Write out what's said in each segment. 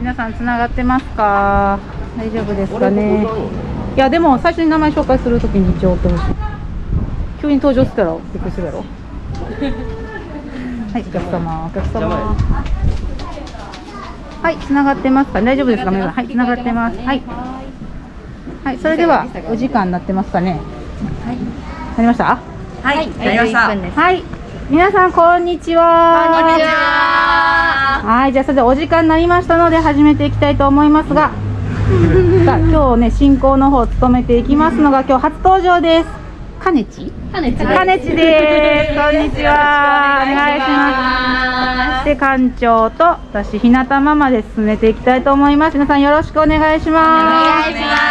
皆さんつながってますか？大丈夫ですかね？いやでも最初に名前紹介するときに一応追ってほしい急に登場したらびっくりするやろ。はいお客様。お客様。はいつながってますか大丈夫ですか？皆さん。はいつながってます。はい。はいそれではお時間になってますかね？はい。なりました？はい、なりました。はい皆さんこんにちはこんにちは。はい、じゃあそれでお時間になりましたので始めていきたいと思いますが、さあ今日ね進行の方を務めていきますのが今日初登場です。かねち？かねちかねちです。こんにちは。お願いします。で館長と私日向ママで進めていきたいと思います。皆さんよろしくお願いします。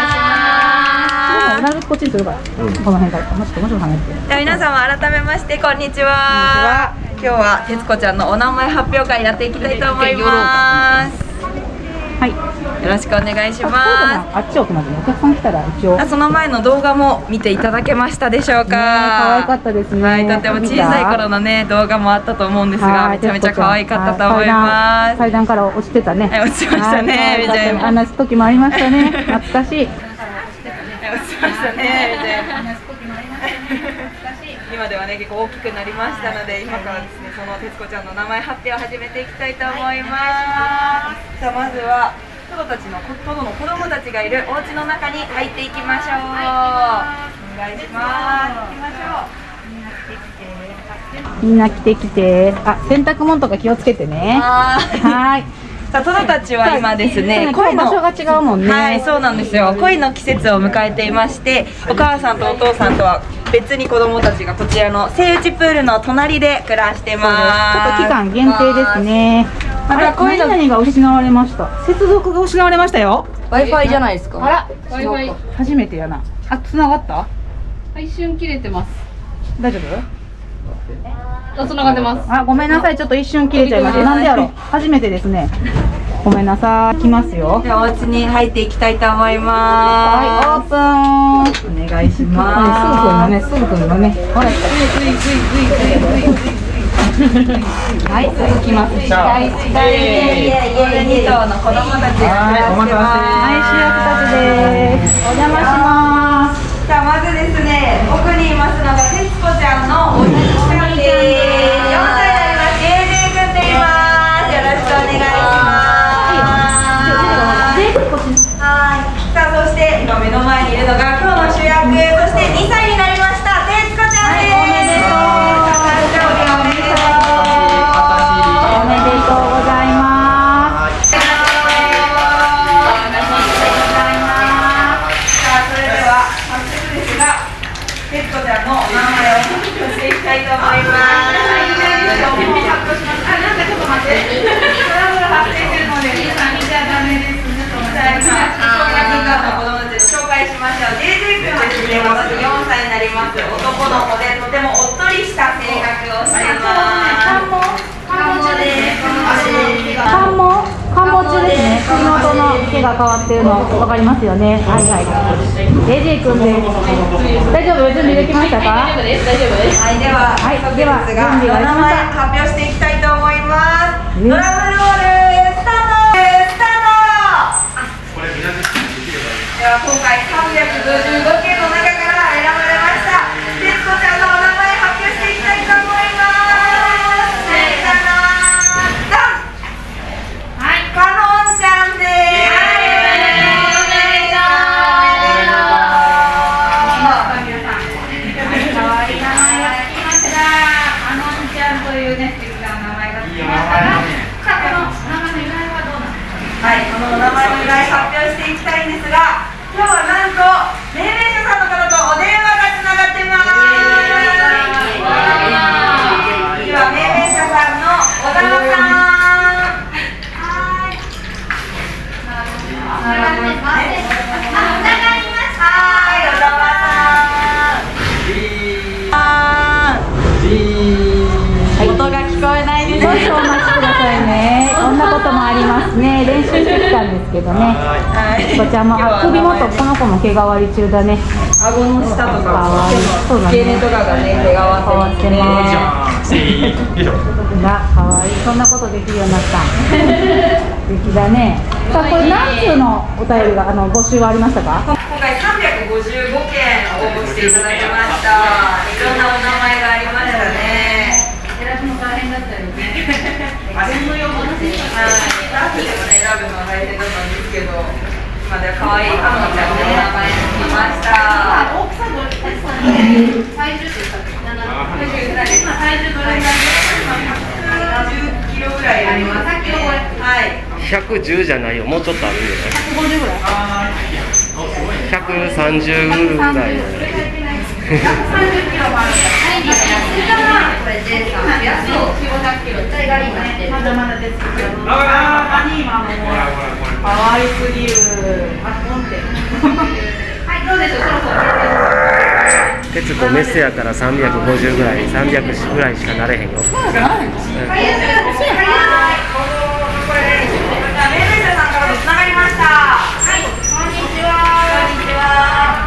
お願いします。なるこっちにするから、この辺からもうちょっともうちょっと離れて。じゃあ皆様改めましてこんにちは。今日は徹子ちゃんのお名前発表会やっていきたいと思います。はい。よろしくお願いしあまあっち奥までお客さん来たら一応。す。あその前の動画も見ていただけましたでしょうか。ね可愛かったですねはい、とても小さい頃のね動画もあったと思うんですが、はいめちゃめちゃ可愛かったと思います。階段階段から落ちてたね。はい落ちてましたねあんな時もありましたね。懐かしい。落ちましたね。みたいな今ではね結構大きくなりましたので今からですねその徹子ちゃんの名前発表を始めていきたいと思います。さあまずはトドたちのトドの子供たちがいるお家の中に入っていきましょう。お願いします。行きましょう。みんな来て来て。あ、洗濯物とか気をつけてね。ははい。さあトドたちは今ですね恋の場所が違うもんね。はい、そうなんですよ。恋の季節を迎えていまして、お母さんとお父さんとは別に子供たちがこちらのセイウチプールの隣で暮らしてちょっます。と期間限定です。ね。またあれ、こういうの何々が失われました。接続が失われましたよ。Wi-Fi じゃないですか。あら、Wi-Fi 初めてやな。あ、繋がった？一瞬切れてます。大丈夫？がってます。あ、ごめんなさい。ちょっと一瞬切れちゃいました。なんでやろ初めてですね。ごめんなさい。来ますよ。ではお家に入っていきたいと思いはい、まオープン。す。お願いしスープのます。ね、スープのね。ほら、はい、続きます。近い、近い。これ二頭の子供たちが暮らしてはい、主役たちです。お邪魔します。さあまずですね奥にいますのが徹子ちゃんのおじいちゃんです4歳になりますゲージー君でいますよろしくお願いしますはいさあそして今目の前にいるのが今日の主役そして2歳になりました徹子ちゃんです、はいおめでとう。誕生日おめでとう。おめでとうございます。さあそれでは早速ですが徹子ちゃんのお名前を発表していきたいと思いますもう発表しますあなんかちょっと待ってトラブル発生してるので皆さん見ちゃダメですさあ今小学校の子供たちを紹介しましょう JJ 君はですね私4歳になります男の子でとてもおっとりした性格をしています中ですね。首元の毛が変わってるのわかりますよね。はいはい。君です。大丈夫？準備できましたか？大丈夫です。大丈夫です。はい、では、はい。では準備お名前発表してい。きたい。と思い。ます。えドラムロールスタートスタートでは今回 de 2002ですけどね。はいこちらもあ首元この子も毛変わり中だね。顎の下とかわいいそうだね付け根とかがね毛がわ変わっっててますね。が可愛いそんなことできるようになった。素敵だねさあこれ何通のお便りがあの募集はありましたか？今回355件応募していただきましたいろんなお名前がありましたね選ぶの大変だったよね。全部読むってはいスタッフでもね選ぶのが大変だったんですけど今では可愛いかのちゃんのお名前にしました。大きさどれですかね。体重って言ったっけ？体重ぐらい。です今体重どれぐらい10キロぐらいありますねはい110じゃないよ。もうちょっとあるんじゃない？150ぐらい。130ぐらい。じゃない130キロもあるんだこれ J さん。安を900キロ。一体がりになってる。まだまだですけどあー今もう可愛すぎるあポンってはいどうでしょうそろそろ鉄とメスやから350ぐらい300ぐらいしかなれへんよ。はい、これ、メイメイさんからもつながりました。は。い、こんにちは。こんにちは。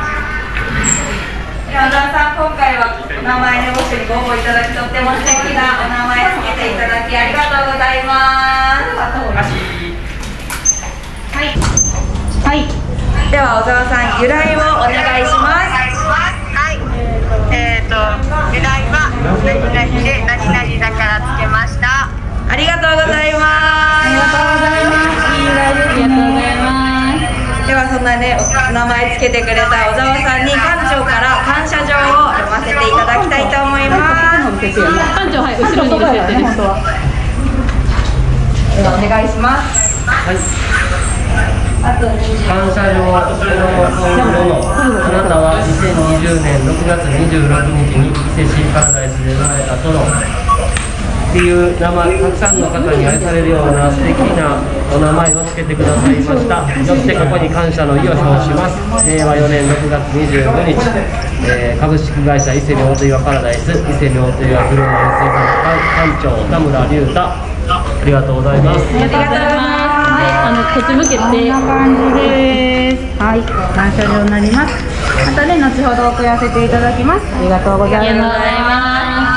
山田さん、今回は。お名前の募集にご応募いただき、とっても素敵なお名前つけていただき、ありがとうございます。は。い。は。いでは、小沢さん、由来をお願いします。はい。えっ、と由来は何々で何々だからつけました。ありがとうございます。ありがとうございますありがとうございますではそんなねお名前つけてくれた小沢さんに館長から感謝状を読ませていただきたいと思います。館長はい後ろにい。る設定ではではお願いします。あと感謝状このあなたは2020年6月26日に伊勢シーパラダイスで生まれた殿っていう名前たくさんの方に愛されるような素敵なお名前をつけてくださいました。よってここに感謝の意を表します。令和4年6月25日、えー株式会社伊勢妙と岩パラダイス伊勢妙と岩フローレンス館長田村隆太。ありがとうございます。ありがとうございます、あのこっち向けこんて。な感じです。はい、感謝状になります。またね、後ほど送らせていただきます。ありがとうございます。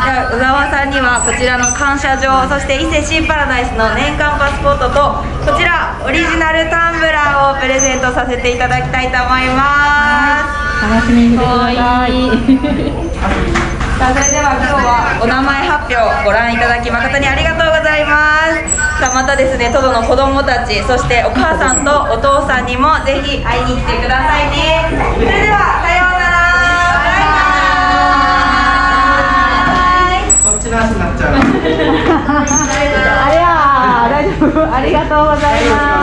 では小沢さんにはこちらの感謝状そして伊勢シーパラダイスの年間パスポートとこちらオリジナルタンブラーをプレゼントさせていただきたいと思います楽しみにしてください。さあそれでは今日はお名前発表ご覧いただき誠にありがとうございますさあまたですねトドの子供たちそしてお母さんとお父さんにもぜひ会いに来てくださいねそれではさようならバイバイこっちの足になっちゃう。ありゃー、大丈夫。ありがとうございます。